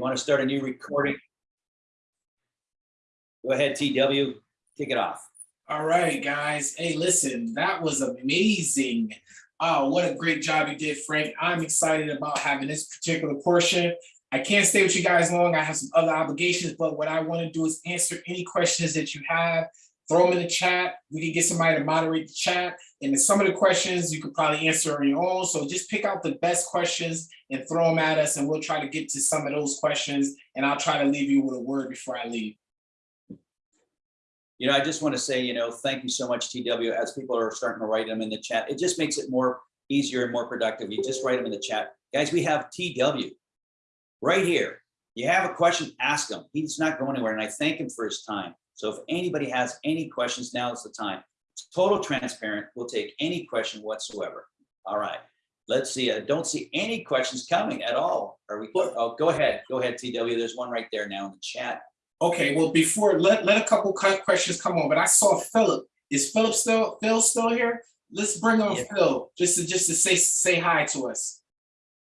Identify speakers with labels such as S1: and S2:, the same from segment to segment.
S1: want to start a new recording? Go ahead, TW, kick it off.
S2: All right, guys. Hey, listen, that was amazing. Oh, what a great job you did, Frank. I'm excited about having this particular portion. I can't stay with you guys long. I have some other obligations, but what I want to do is answer any questions that you have. Throw them in the chat. We can get somebody to moderate the chat. And some of the questions you could probably answer on your own. So just pick out the best questions and throw them at us, and we'll try to get to some of those questions. And I'll try to leave you with a word before I leave.
S1: You know, I just want to say, you know, thank you so much, TW, as people are starting to write them in the chat. It just makes it more easier and more productive. You just write them in the chat. Guys, we have TW right here. You have a question, ask him. He's not going anywhere, and I thank him for his time. So if anybody has any questions, now is the time. Total transparent. We'll take any question whatsoever. All right. Let's see. I don't see any questions coming at all. Are we? Oh, go ahead. Go ahead, TW. There's one right there now in the chat.
S2: Okay, well, before, let, let a couple questions come on, but I saw Philip. Is Philip still, Phil still here? Let's bring on
S1: Yeah.
S2: Phil, just to, just to say, say hi to us.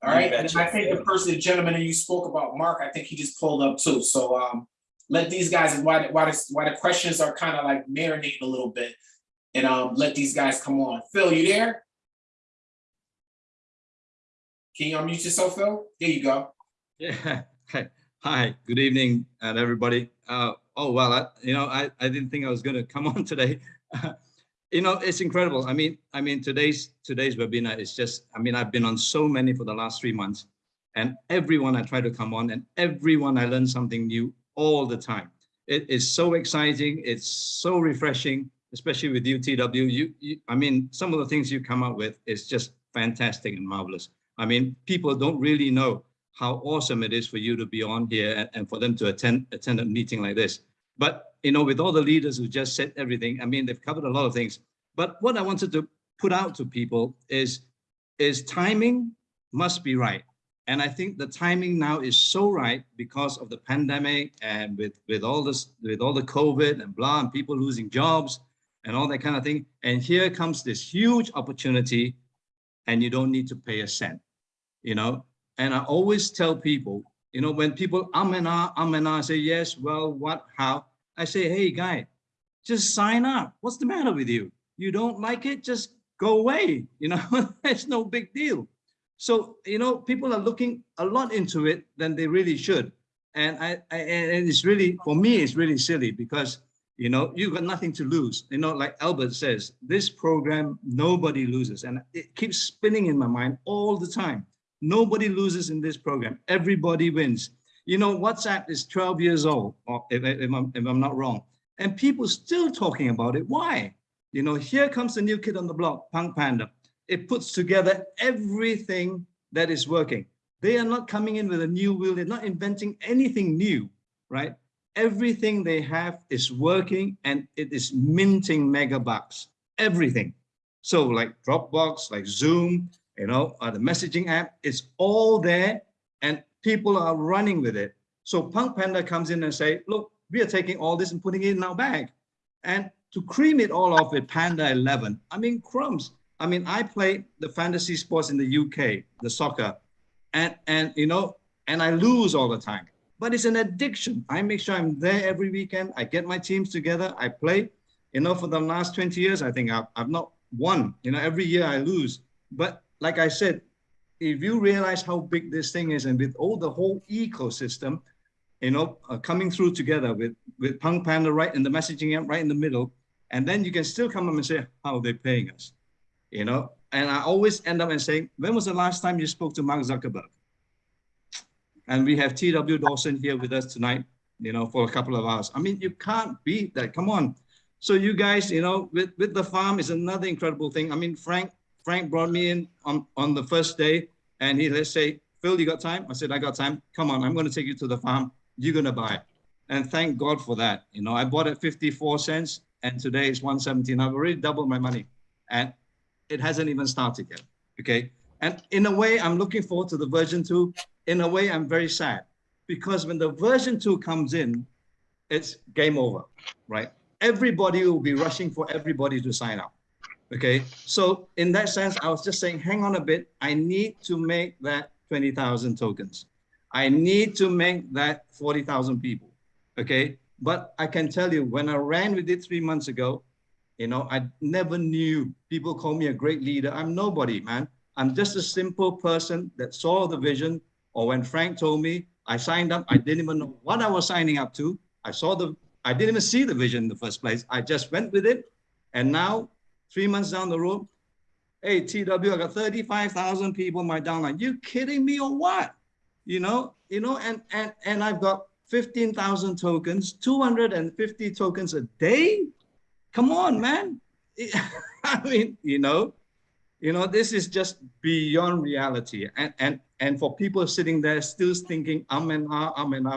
S2: All right, and. I think the person, the gentleman that you spoke about, Mark, I think he just pulled up too, so, um, let these guys, why, the- why, why the questions are kind of like marinating a little bit. And, um, let these guys come on. Phil, you there? Can you unmute yourself, Phil? There you go.
S3: Yeah. Hey. Hi. Good evening, and everybody. Uh, oh well, I, you know, I, I didn't think I was going to come on today. you know, it's incredible. I mean, I mean, today's today's webinar is just. I mean, I've been on so many for the last three months, and everyone I try to come on, and everyone I learn something new all the time. It is so exciting. It's so refreshing, especially with UTW, You, you, I mean, some of the things you come up with is just fantastic and marvelous. I mean, people don't really know how awesome it is for you to be on here and, and for them to attend attend a meeting like this. But you know, with all the leaders who just said everything, I mean, they've covered a lot of things. But what I wanted to put out to people is is timing must be right. And I think the timing now is so right because of the pandemic and with with all this with all the COVID and blah and people losing jobs and all that kind of thing. And here comes this huge opportunity, and you don't need to pay a cent, you know. And I always tell people, you know, when people um and ah, um and ah, say yes, well, what, how? I say, hey, guy, just sign up. What's the matter with you? You don't like it? Just go away. You know, it's no big deal. So, you know, people are looking a lot into it than they really should. And I, I and it's really, for me, it's really silly because, you know, you've got nothing to lose. You know, like Albert says, this program, nobody loses. And it keeps spinning in my mind all the time. Nobody loses in this program. Everybody wins. You know, WhatsApp is 12 years old, if, if, I'm, if I'm not wrong, and people still talking about it. Why? You know, here comes the new kid on the block, Punk Panda. It puts together everything that is working. They are not coming in with a new wheel. They're not inventing anything new, right? Everything they have is working and it is minting megabucks, everything. So like Dropbox, like Zoom, you know, the messaging app, it's all there and people are running with it. So Punk Panda comes in and say, look, we are taking all this and putting it in our bag. And to cream it all off with Panda 11, I mean, crumbs. I mean, I play the fantasy sports in the UK, the soccer, and, and you know, and I lose all the time. But it's an addiction. I make sure I'm there every weekend. I get my teams together. I play. You know, for the last 20 years, I think I've, I've not won. You know, every year I lose. But like I said, if you realize how big this thing is and with all the whole ecosystem, you know, uh, coming through together with, with Punk Panda right in the messaging app right in the middle, and then you can still come up and say, how are they paying us? You know, and I always end up and saying, when was the last time you spoke to Mark Zuckerberg? And we have TW Dawson here with us tonight, you know, for a couple of hours. I mean, you can't beat that. Come on. So you guys, you know, with, with the farm is another incredible thing. I mean, Frank, Frank brought me in on, on the first day and he, let's say, Phil, you got time? I said, I got time. Come on, I'm going to take you to the farm. You're going to buy. And thank God for that. You know, I bought it 54 cents and today it's 117. I've already doubled my money and it hasn't even started yet. Okay. And in a way, I'm looking forward to the version two. In a way, I'm very sad because when the version two comes in, it's game over, right? Everybody will be rushing for everybody to sign up. Okay, so in that sense, I was just saying, hang on a bit. I need to make that 20,000 tokens. I need to make that 40,000 people, okay? But I can tell you, when I ran with it three months ago, you know, I never knew people call me a great leader. I'm nobody, man. I'm just a simple person that saw the vision. Or when Frank told me, I signed up, I didn't even know what I was signing up to. I saw the, I didn't even see the vision in the first place. I just went with it. And now, three months down the road, hey, TW, I got 35,000 people in my downline. You kidding me or what? You know, you know, and and and I've got 15,000 tokens, 250 tokens a day. Come on, man. I mean, you know, you know, this is just beyond reality. And and and for people sitting there still thinking, I'm an ah, I'm an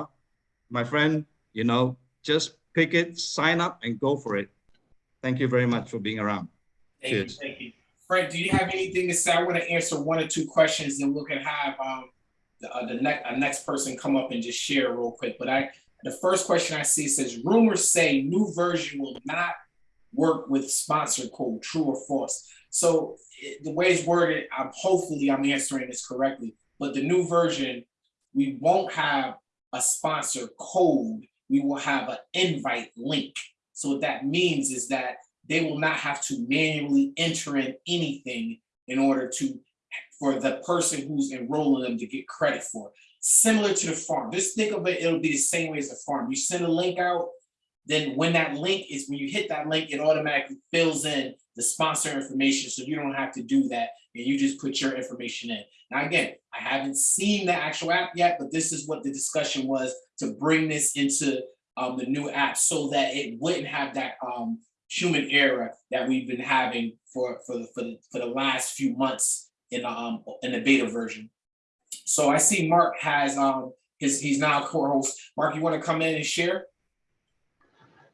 S3: my friend, you know, just pick it, sign up and go for it. Thank you very much for being around.
S2: Thank you,
S3: Cheers.
S2: thank you. Frank, do you have anything to say? I want to answer one or two questions and we can have um the uh, the next next person come up and just share real quick. But I the first question I see says rumors say new version will not work with sponsor code, true or false. So the way it's worded, I'm hopefully I'm answering this correctly. But the new version, we won't have a sponsor code. We will have an invite link. So what that means is that they will not have to manually enter in anything in order to, for the person who's enrolling them to get credit for. Similar to the farm, just think of it, it'll be the same way as the farm. You send a link out, then when that link is, when you hit that link, it automatically fills in the sponsor information, so you don't have to do that, and you just put your information in. Now, again, I haven't seen the actual app yet, but this is what the discussion was to bring this into um, the new app so that it wouldn't have that um, human error that we've been having for for the for the, for the last few months in the um in the beta version. So I see Mark has um his he's now co-host. Mark, you want to come in and share?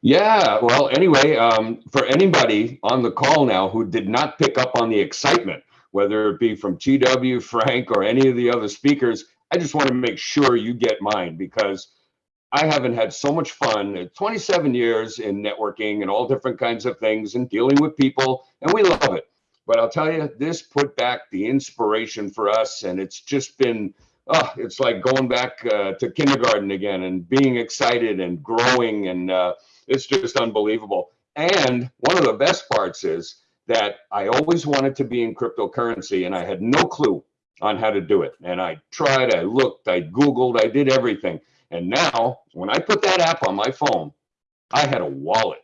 S4: Yeah, well, anyway, um, for anybody on the call now who did not pick up on the excitement, whether it be from TW, Frank, or any of the other speakers, I just want to make sure you get mine because I haven't had so much fun. uh, 27 years in networking and all different kinds of things and dealing with people, and we love it. But I'll tell you, this put back the inspiration for us, and it's just been, oh, it's like going back uh, to kindergarten again and being excited and growing and uh, it's just unbelievable. And one of the best parts is that I always wanted to be in cryptocurrency and I had no clue on how to do it. And I tried, I looked, I Googled, I did everything. And now, when I put that app on my phone, I had a wallet.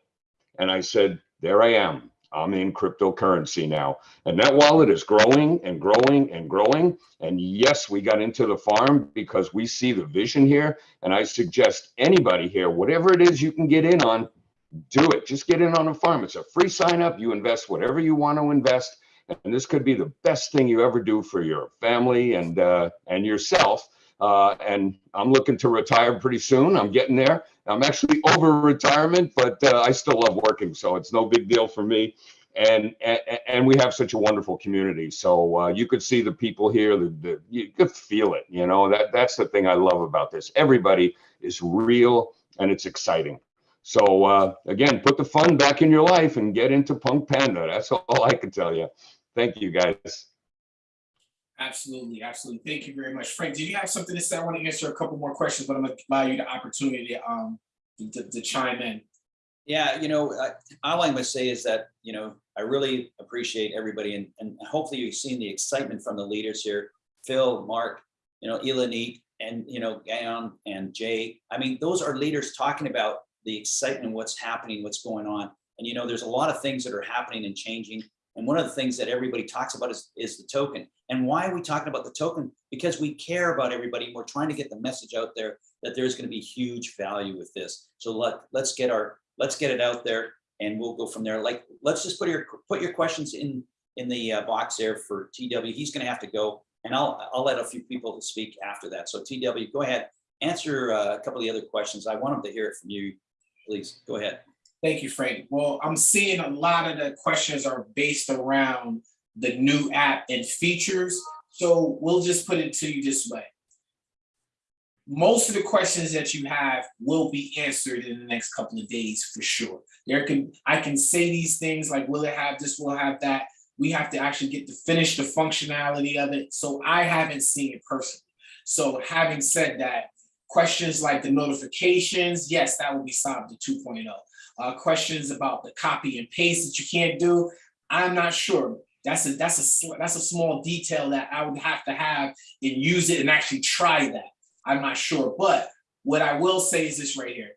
S4: And I said, there I am. I'm in cryptocurrency now. And that wallet is growing and growing and growing. And yes, we got into the farm because we see the vision here. And I suggest anybody here, whatever it is you can get in on, do it. Just get in on a farm. It's a free sign up. You invest whatever you want to invest. And this could be the best thing you ever do for your family and uh, and yourself. Uh, and I'm looking to retire pretty soon. I'm getting there. I'm actually over retirement, but uh, I still love working, so it's no big deal for me. And and, and we have such a wonderful community. So uh, you could see the people here. The, the, you could feel it. You know that that's the thing I love about this. Everybody is real, and it's exciting. So uh, again, put the fun back in your life and get into Punk Panda. That's all I can tell you. Thank you, guys.
S2: Absolutely, absolutely. Thank you very much. Frank, did you have something to say? I want to answer a couple more questions, but I'm gonna allow you the opportunity to um to, to chime in.
S1: Yeah, you know, I- all I'm gonna say is that, you know, I really appreciate everybody and, and hopefully you've seen the excitement from the leaders here. Phil, Mark, you know, Elanit and, you know, Gaon and Jay. I mean, those are leaders talking about the excitement, what's happening, what's going on. And, you know, there's a lot of things that are happening and changing. And one of the things that everybody talks about is, is the token. And why are we talking about the token? Because we care about everybody. We're trying to get the message out there that there's going to be huge value with this. So let, let's get our, let's get it out there and we'll go from there. Like, let's just put your, put your questions in, in the uh, box there for TW. He's going to have to go and I'll, I'll let a few people speak after that. So TW, go ahead, answer uh, a couple of the other questions. I want them to hear it from you. Please, go ahead.
S2: Thank you, Frank. Well, I'm seeing a lot of the questions are based around the new app and features. So we'll just put it to you this way. Most of the questions that you have will be answered in the next couple of days for sure. There can, I can say these things like, will it have this, will it have that? We have to actually get to finish the functionality of it. So I haven't seen it personally. So having said that, questions like the notifications, yes, that will be solved in 2.0. Uh, questions about the copy and paste that you can't do, I'm not sure. That's a that's a that's a small detail that I would have to have and use it and actually try that. I'm not sure, but what I will say is this right here.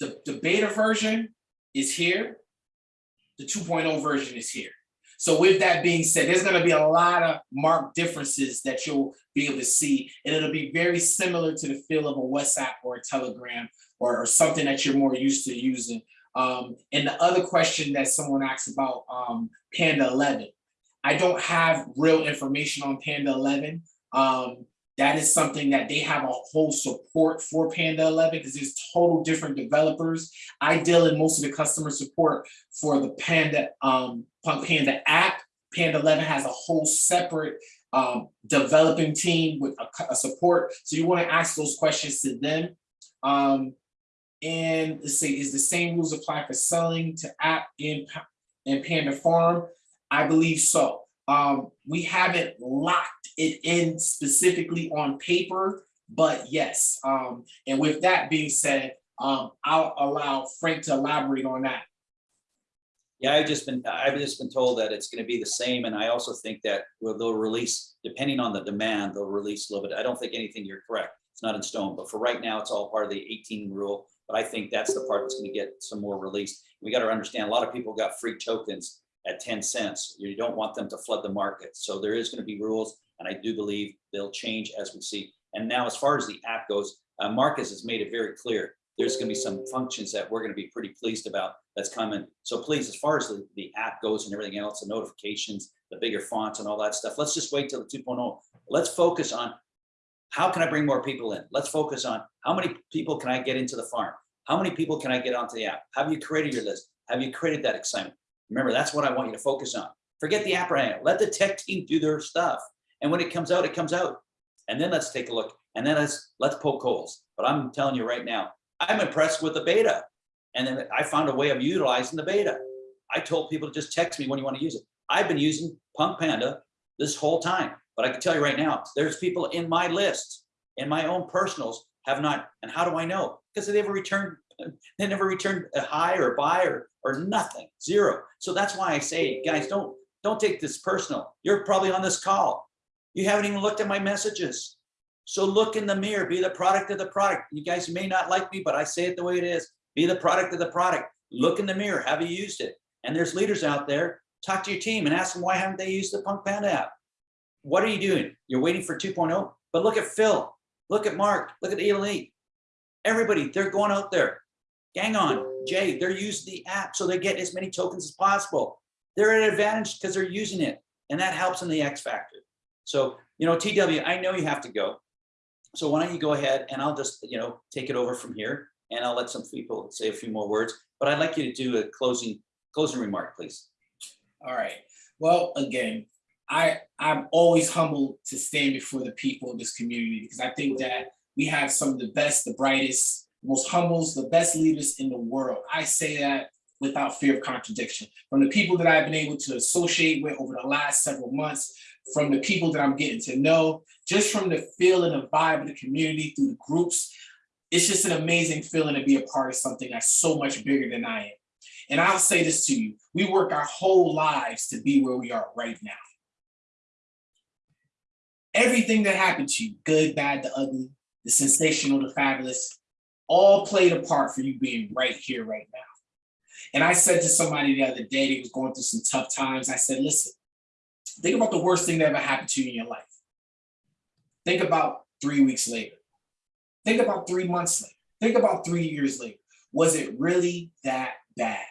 S2: The, the beta version is here. The 2.0 version is here. So with that being said, there's gonna be a lot of marked differences that you'll be able to see. And it'll be very similar to the feel of a WhatsApp or a Telegram or, or something that you're more used to using. Um, and the other question that someone asked about um, Panda 11, I don't have real information on Panda 11. Um, that is something that they have a whole support for Panda 11 because there's total different developers. I deal in most of the customer support for the Panda um, Panda app. Panda 11 has a whole separate um, developing team with a, a support. So you want to ask those questions to them. Um, and let's see, is the same rules apply for selling to app in, in Panda Farm? I believe so. Um, we haven't locked it in specifically on paper, but yes. Um, and with that being said, um, I'll allow Frank to elaborate on that.
S1: Yeah, I've just been, I've just been told that it's gonna be the same, and I also think that well, they'll release, depending on the demand, they'll release a little bit. I don't think anything, you're correct, it's not in stone, but for right now, it's all part of the eighteen rule. But I think that's the part that's gonna get some more released. We gotta understand, a lot of people got free tokens at ten cents. You don't want them to flood the market, so there is gonna be rules, and I do believe they'll change as we see. And now, as far as the app goes, uh, Marcus has made it very clear, there's gonna be some functions that we're gonna be pretty pleased about that's coming. So please, as far as the, the app goes and everything else, the notifications, the bigger fonts and all that stuff, let's just wait till the 2.0. Let's focus on how can I bring more people in? Let's focus on how many people can I get into the farm? How many people can I get onto the app? Have you created your list? Have you created that excitement? Remember, that's what I want you to focus on. Forget the app right now. Let the tech team do their stuff. And when it comes out, it comes out. And then let's take a look. And then let's let's poke holes. But I'm telling you right now, I'm impressed with the beta. And then I found a way of utilizing the beta. I told people to just text me when you want to use it. I've been using Punk Panda this whole time, but I can tell you right now, there's people in my list, in my own personals, have not. And how do I know? Because they never returned, they never returned a hi or bye or or nothing, zero. So that's why I say, guys, don't don't take this personal. You're probably on this call. You haven't even looked at my messages. So look in the mirror, be the product of the product. You guys may not like me, but I say it the way it is. Be the product of the product. Look in the mirror. Have you used it? And there's leaders out there. Talk to your team and ask them why haven't they used the Punk Panda app? What are you doing? You're waiting for 2.0. But look at Phil. Look at Mark. Look at Elite. Everybody, they're going out there. Gang on, Jay. They're using the app so they get as many tokens as possible. They're at an advantage because they're using it, and that helps in the X factor. So, you know, TW, I know you have to go. So why don't you go ahead and I'll just, you know, take it over from here and I'll let some people say a few more words, but I'd like you to do a closing, closing remark, please.
S2: All right. Well, again, I I'm always humbled to stand before the people of this community because I think that we have some of the best, the brightest, most humbles, the best leaders in the world. I say that without fear of contradiction. From the people that I've been able to associate with over the last several months, from the people that I'm getting to know, just from the feel and the vibe of the community through the groups, it's just an amazing feeling to be a part of something that's so much bigger than I am. And I'll say this to you, we work our whole lives to be where we are right now. Everything that happened to you, good, bad, the ugly, the sensational, the fabulous, all played a part for you being right here, right now. And I said to somebody the other day, that was going through some tough times, I said, listen, think about the worst thing that ever happened to you in your life. Think about three weeks later. Think about three months later. Think about three years later. Was it really that bad?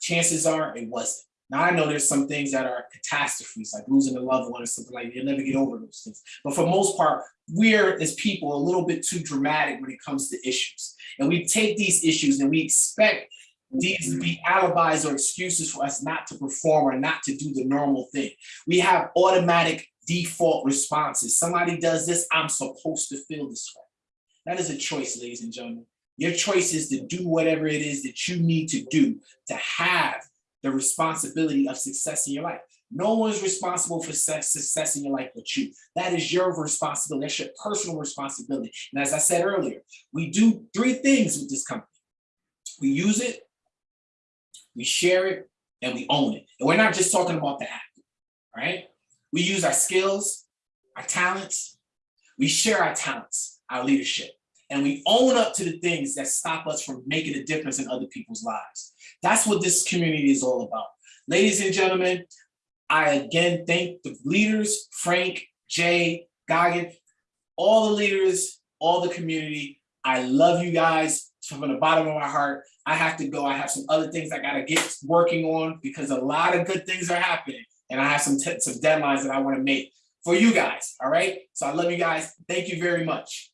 S2: Chances are it wasn't. Now I know there's some things that are catastrophes, like losing a loved one or something like that. You'll never get over those things. But for most part, we're as people a little bit too dramatic when it comes to issues. And we take these issues and we expect these to be alibis or excuses for us not to perform or not to do the normal thing. We have automatic default responses. Somebody does this, I'm supposed to feel this way. That is a choice, ladies and gentlemen. Your choice is to do whatever it is that you need to do to have the responsibility of success in your life. No one's responsible for success, in your life but you. That is your responsibility. That's your personal responsibility. And as I said earlier, we do three things with this company. We use it, we share it, and we own it. And we're not just talking about the app, right? We use our skills, our talents, we share our talents, our leadership, and we own up to the things that stop us from making a difference in other people's lives. That's what this community is all about. Ladies and gentlemen, I again thank the leaders, Frank, Jay, Goggin, all the leaders, all the community. I love you guys from the bottom of my heart. I have to go. I have some other things I gotta get working on because a lot of good things are happening. And I have some, some deadlines that I wanna make for you guys, all right? So I love you guys. Thank you very much.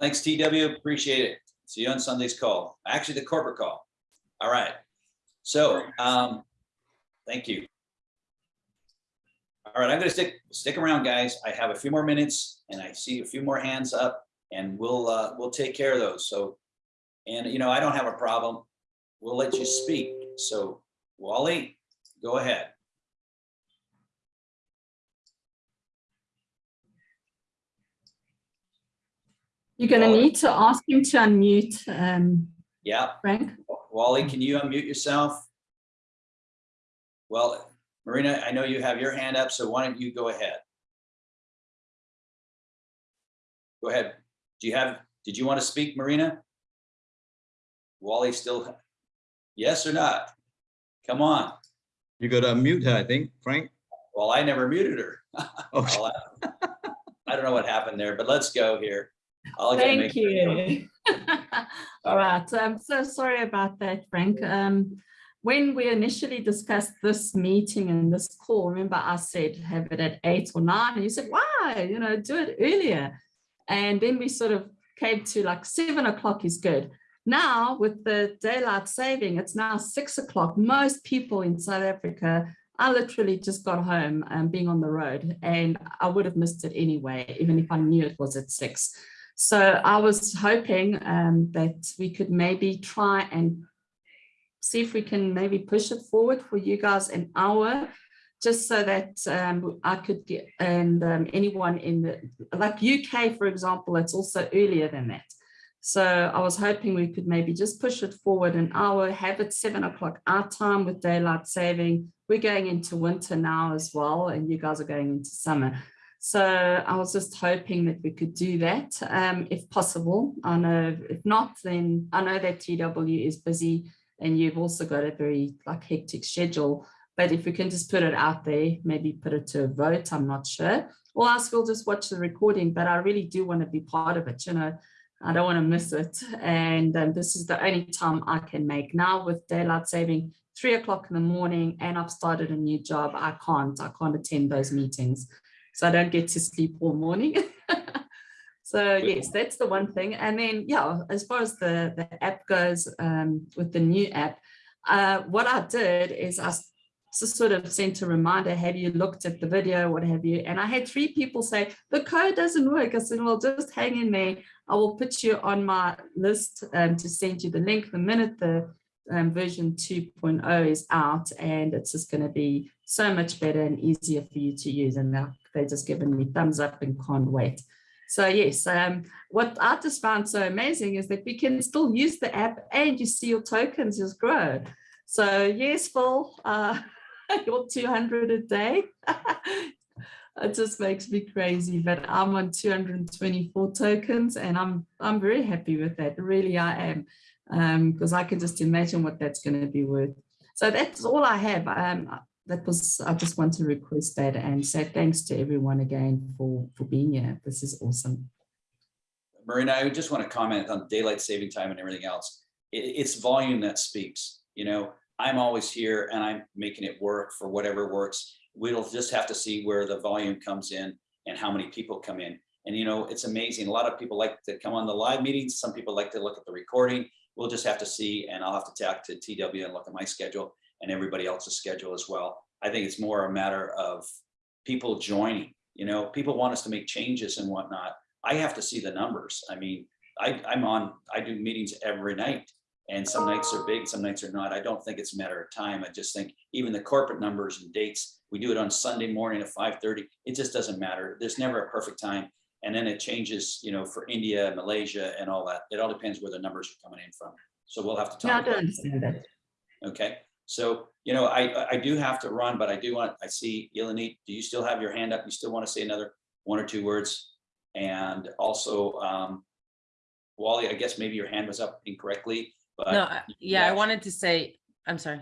S1: Thanks, TW. Appreciate it. See you on Sunday's call. Actually, the corporate call. All right. So, um, thank you. All right, I'm gonna stick, stick around, guys. I have a few more minutes and I see a few more hands up and we'll, uh, we'll take care of those. So, and you know, I don't have a problem. We'll let you speak. So Wally, go ahead.
S5: You're going to
S1: Wally.
S5: need to ask him to unmute, um,
S1: Yeah,
S5: Frank.
S1: Wally, can you unmute yourself? Well, Marina, I know you have your hand up, so why don't you go ahead? Go ahead. Do you have, did you want to speak, Marina? Wally still, yes or not? Come on.
S3: You got to unmute her, I think, Frank.
S1: Well, I never muted her.
S3: Oh,
S1: I I don't know what happened there, but let's go here. I'll
S5: Thank you. All right, I'm so sorry about that, Frank. Um, when we initially discussed this meeting and this call, remember I said have it at eight or nine, and you said, why, you know, do it earlier. And then we sort of came to like seven o'clock is good. Now with the daylight saving, it's now six o'clock. Most people in South Africa I literally just got home and being on the road and I would have missed it anyway, even if I knew it was at six. So I was hoping um, that we could maybe try and see if we can maybe push it forward for you guys an hour, just so that um, I could get, and um, anyone in the, like UK, for example, it's also earlier than that. So I was hoping we could maybe just push it forward an hour, have it seven o'clock our time with daylight saving. We're going into winter now as well, and you guys are going into summer. So I was just hoping that we could do that um, if possible. I know if not, then I know that TW is busy and you've also got a very like hectic schedule. But if we can just put it out there, maybe put it to a vote, I'm not sure. Or else we'll just watch the recording, but I really do want to be part of it, you know. I don't want to miss it. And um, this is the only time I can make now with daylight saving, three o'clock in the morning, and I've started a new job. I can't, I can't attend those meetings. So I don't get to sleep all morning. so yes, that's the one thing. And then, yeah, as far as the, the app goes um, with the new app, uh, what I did is I just sort of sent a reminder, have you looked at the video, what have you? And I had three people say, the code doesn't work. I said, well, just hang in there. I will put you on my list um, to send you the link the minute the um, version 2.0 is out and it's just going to be so much better and easier for you to use. And now they're just giving me thumbs up and can't wait. So yes, um, what I just found so amazing is that we can still use the app and you see your tokens just grow. So yes, Phil, uh, your 200 a day. it just makes me crazy, but I'm on 224 tokens and I'm I'm very happy with that. Really, I am, because um, I can just imagine what that's going to be worth. So that's all I have. Um, that was I just want to request that and say thanks to everyone again for for being here. This is awesome.
S1: Marina, I just want to comment on daylight saving time and everything else. It, it's volume that speaks, you know, I'm always here and I'm making it work for whatever works. We'll just have to see where the volume comes in and how many people come in. And you know, it's amazing. A lot of people like to come on the live meetings. Some people like to look at the recording. We'll just have to see, and I'll have to talk to TW and look at my schedule and everybody else's schedule as well. I think it's more a matter of people joining, you know, people want us to make changes and whatnot. I have to see the numbers. I mean, I, I'm on, I do meetings every night And some nights are big, some nights are not. I don't think it's a matter of time. I just think even the corporate numbers and dates, we do it on Sunday morning at five thirty. It just doesn't matter. There's never a perfect time. And then it changes, you know, for India, Malaysia and all that. It all depends where the numbers are coming in from. So we'll have to
S5: Yeah, I
S1: talk.
S5: don't
S1: about
S5: understand that.
S1: Okay, so, you know, I, I do have to run, but I do want, I see Eleni, do you still have your hand up? You still want to say another one or two words? And also, um, Wally, I guess maybe your hand was up incorrectly,
S6: No,
S1: but
S6: I- yeah, I wanted to say, I'm sorry.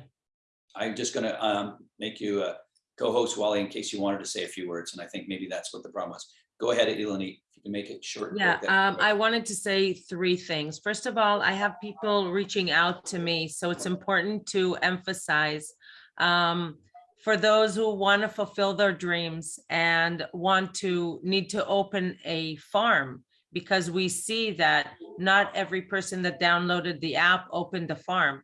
S1: I'm just gonna, um, make you a co-host, Wally, in case you wanted to say a few words, and I think maybe that's what the problem was. Go ahead, Eleni, if you can make it short.
S6: Yeah, um. I wanted to say three things. First of all, I have people reaching out to me, so it's important to emphasize. Um, for those who want to fulfill their dreams and want to, need to open a farm. Because we see that not every person that downloaded the app opened a farm.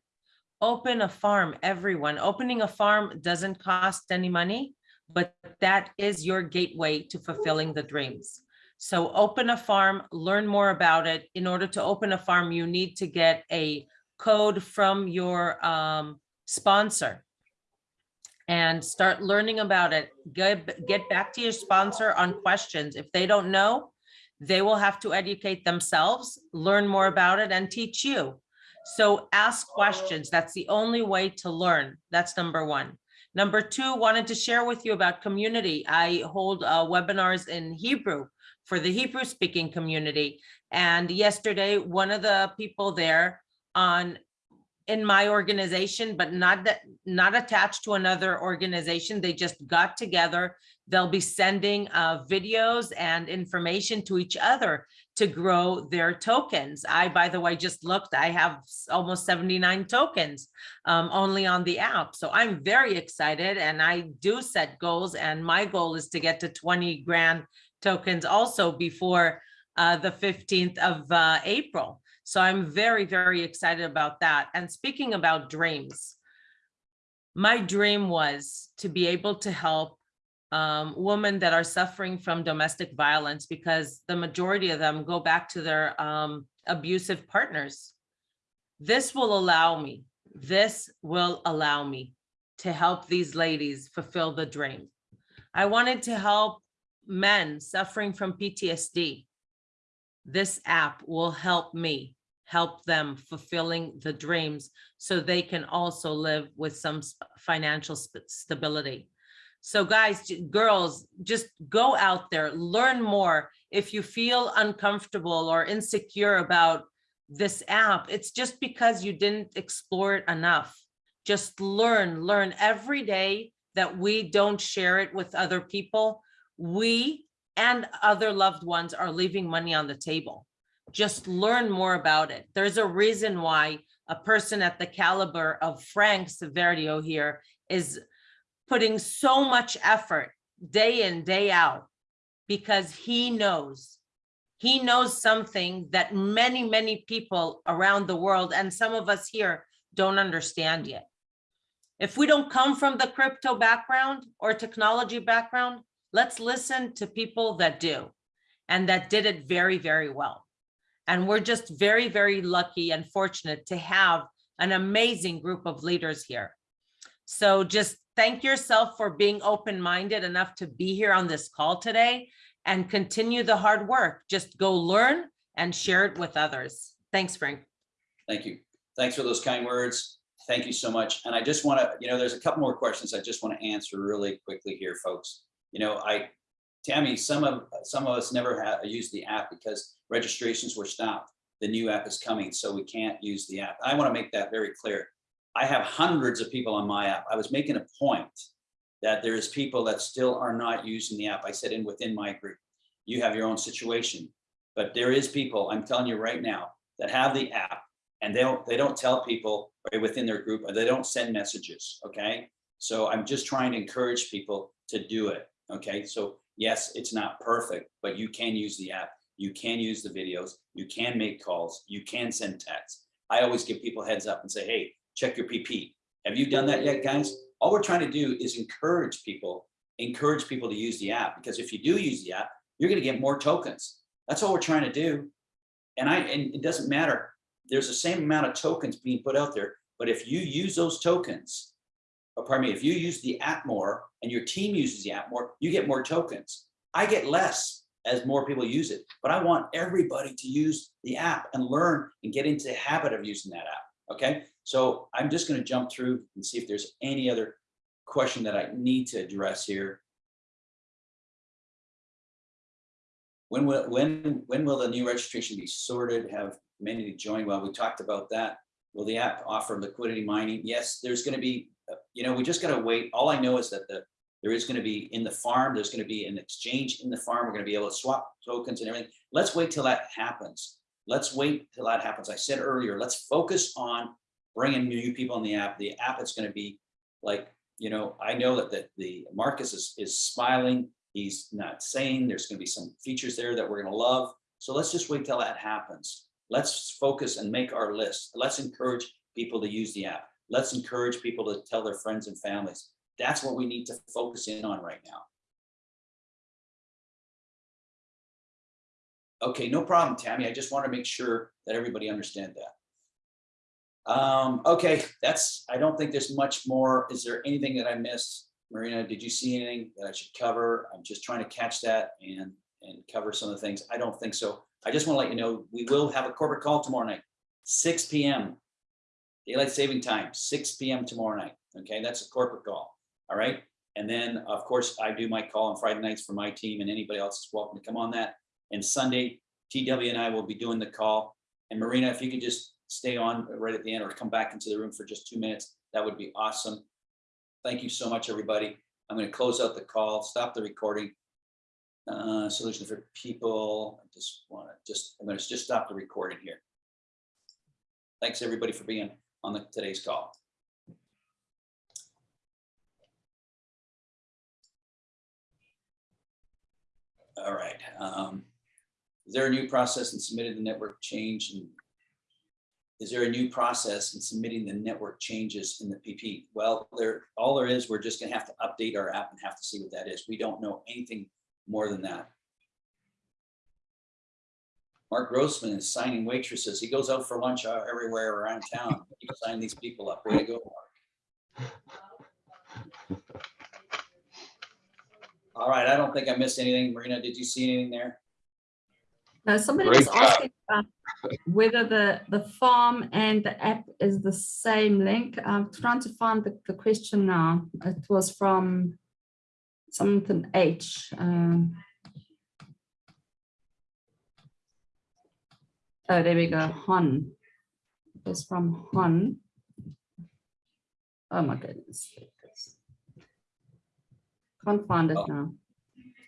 S6: Open a farm, everyone. Opening a farm doesn't cost any money, but that is your gateway to fulfilling the dreams. So open a farm, learn more about it. In order to open a farm, you need to get a code from your um, sponsor. And start learning about it. Get, get back to your sponsor on questions. If they don't know, they will have to educate themselves, learn more about it and teach you. So ask questions. That's the only way to learn. That's number one. Number two, wanted to share with you about community. I hold uh, webinars in Hebrew for the Hebrew speaking community. And yesterday, one of the people there on in my organization, but not that not attached to another organization, they just got together. They'll be sending uh, videos and information to each other to grow their tokens. I, by the way, just looked, I have almost 79 tokens um, only on the app. So I'm very excited and I do set goals and my goal is to get to 20 grand tokens also before uh, the 15th of uh, April. So I'm very, very excited about that. And speaking about dreams, my dream was to be able to help um, women that are suffering from domestic violence because the majority of them go back to their um, abusive partners. This will allow me, this will allow me to help these ladies fulfill the dream. I wanted to help men suffering from PTSD. This app will help me help them fulfilling the dreams so they can also live with some financial stability. So guys, girls, just go out there, learn more. If you feel uncomfortable or insecure about this app, it's just because you didn't explore it enough. Just learn, learn every day that we don't share it with other people. We and other loved ones are leaving money on the table. Just learn more about it. There's a reason why a person at the caliber of Frank Severio here is putting so much effort day in, day out, because he knows. He knows something that many, many people around the world and some of us here don't understand yet. If we don't come from the crypto background or technology background, let's listen to people that do and that did it very, very well. And we're just very, very lucky and fortunate to have an amazing group of leaders here. So just thank yourself for being open-minded enough to be here on this call today and continue the hard work. Just go learn and share it with others. Thanks, Frank.
S1: Thank you. Thanks for those kind words. Thank you so much. And I just want to, you know, there's a couple more questions I just want to answer really quickly here, folks. You know, I, Tammy, some of, some of us never had used the app because registrations were stopped. The new app is coming, so we can't use the app. I want to make that very clear. I have hundreds of people on my app. I was making a point that there is people that still are not using the app. I said in within my group, you have your own situation. But there is people, I'm telling you right now, that have the app and they don't, they don't tell people right within their group, or they don't send messages, okay? So I'm just trying to encourage people to do it, okay? So yes, it's not perfect, but you can use the app. You can use the videos, you can make calls, you can send texts. I always give people heads up and say, hey, check your PP. Have you done that yet, guys? All we're trying to do is encourage people, encourage people to use the app, because if you do use the app, you're gonna get more tokens. That's all we're trying to do. And I, and it doesn't matter there's the same amount of tokens being put out there, but if you use those tokens, or pardon me, if you use the app more and your team uses the app more, you get more tokens. I get less as more people use it, but I want everybody to use the app and learn and get into the habit of using that app. Okay, so I'm just going to jump through and see if there's any other question that I need to address here. When will, when, when will the new registration be sorted? Have many to join? Well, we talked about that. Will the app offer liquidity mining? Yes, there's going to be, uh, you know, we just got to wait. All I know is that the, there is going to be in the farm, there's going to be an exchange in the farm. We're going to be able to swap tokens and everything. Let's wait till that happens. Let's wait till that happens. I said earlier, let's focus on bringing new people in the app. The app is going to be like, you know, I know that the, the Marcus is, is smiling. He's not saying there's going to be some features there that we're going to love. So let's just wait till that happens. Let's focus and make our list. Let's encourage people to use the app. Let's encourage people to tell their friends and families. That's what we need to focus in on right now. Okay, no problem, Tammy. I just want to make sure that everybody understand that. Um, okay, that's, I don't think there's much more. Is there anything that I missed? Marina, did you see anything that I should cover? I'm just trying to catch that and, and cover some of the things. I don't think so. I just want to let you know, we will have a corporate call tomorrow night, six PM. Daylight saving time, six PM tomorrow night. Okay, that's a corporate call. All right. And then, of course, I do my call on Friday nights for my team and anybody else is welcome to come on that. And Sunday, TW and I will be doing the call. And Marina, if you could just stay on right at the end or come back into the room for just two minutes, that would be awesome. Thank you so much, everybody. I'm going to close out the call, stop the recording. Uh, solution for people. I just want to just, I'm going to just stop the recording here. Thanks, everybody, for being on the today's call. All right. Um, is there a new process in submitting the network change and is there a new process in submitting the network changes in the PP? Well, there, all there is, we're just gonna have to update our app and have to see what that is. We don't know anything more than that. Mark Grossman is signing waitresses. He goes out for lunch uh, everywhere around town. He sign these people up. Way to go, Mark. All right, I don't think I missed anything. Marina, did you see anything there?
S5: Now, somebody
S4: Great
S5: was asking about whether the, the farm and the app is the same link. I'm trying to find the, the question now. It was from something H. um, Oh, there we go, Hon. It was from Hon. Oh my goodness. Can't find it
S1: Oh.
S5: now.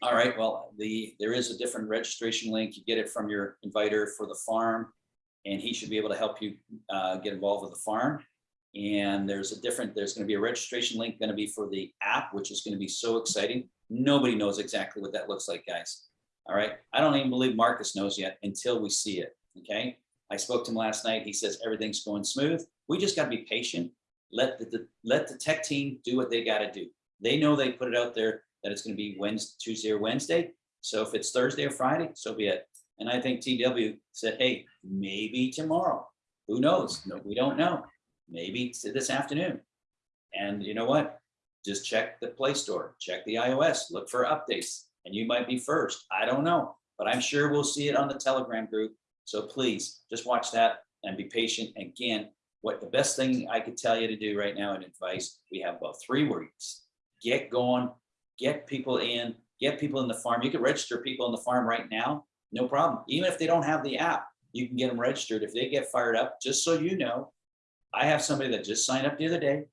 S1: All right, well, the, there is a different registration link. You get it from your inviter for the farm. And he should be able to help you uh, get involved with the farm. And there's a different, there's gonna be a registration link gonna be for the app, which is gonna be so exciting. Nobody knows exactly what that looks like, guys. All right, I don't even believe Marcus knows yet until we see it, okay? I spoke to him last night. He says everything's going smooth. We just gotta be patient. Let the- the, let the tech team do what they gotta do. They know they put it out there that it's gonna be Wednesday, Tuesday or Wednesday. So if it's Thursday or Friday, so be it. And I think TW said, hey, maybe tomorrow. Who knows? No, we don't know. Maybe this afternoon. And you know what? Just check the Play Store, check the iOS, look for updates, and you might be first. I don't know, but I'm sure we'll see it on the Telegram group. So please just watch that and be patient. Again, what the best thing I could tell you to do right now in advice, we have about three weeks. Get going, get people in, get people in the farm. You can register people in the farm right now, no problem. Even if they don't have the app, you can get them registered. If they get fired up, just so you know, I have somebody that just signed up the other day.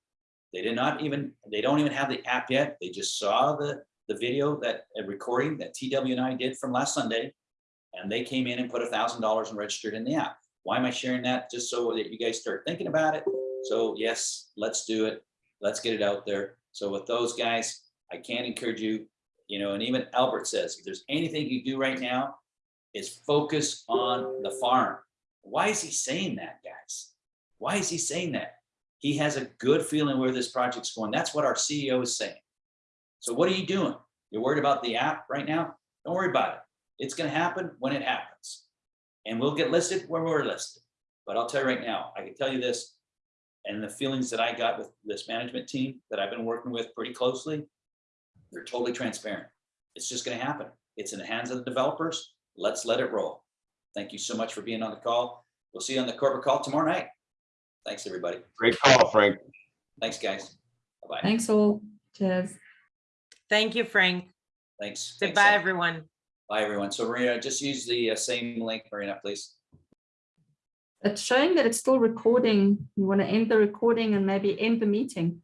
S1: They did not even, they don't even have the app yet. They just saw the, the video that, a recording that TW and I did from last Sunday. And they came in and put a thousand dollars and registered in the app. Why am I sharing that? Just so that you guys start thinking about it. So yes, let's do it. Let's get it out there. So with those guys, I can't encourage you, you know, and even Albert says, if there's anything you do right now, is focus on the farm. Why is he saying that, guys? Why is he saying that? He has a good feeling where this project's going. That's what our CEO is saying. So what are you doing? You're worried about the app right now? Don't worry about it. It's gonna happen when it happens. And we'll get listed when we're listed. But I'll tell you right now, I can tell you this, and the feelings that I got with this management team that I've been working with pretty closely, they're totally transparent. It's just gonna happen. It's in the hands of the developers. Let's let it roll. Thank you so much for being on the call. We'll see you on the corporate call tomorrow night. Thanks, everybody.
S4: Great call, Frank.
S1: Thanks, guys. Bye-bye.
S5: Thanks all. Cheers.
S6: Thank you, Frank.
S1: Thanks. Thanks,
S6: Goodbye,
S1: Sam.
S6: everyone.
S1: Bye, everyone. So Marina, just use the uh, same link, Marina, please.
S5: It's showing that it's still recording. You want to end the recording and maybe end the meeting.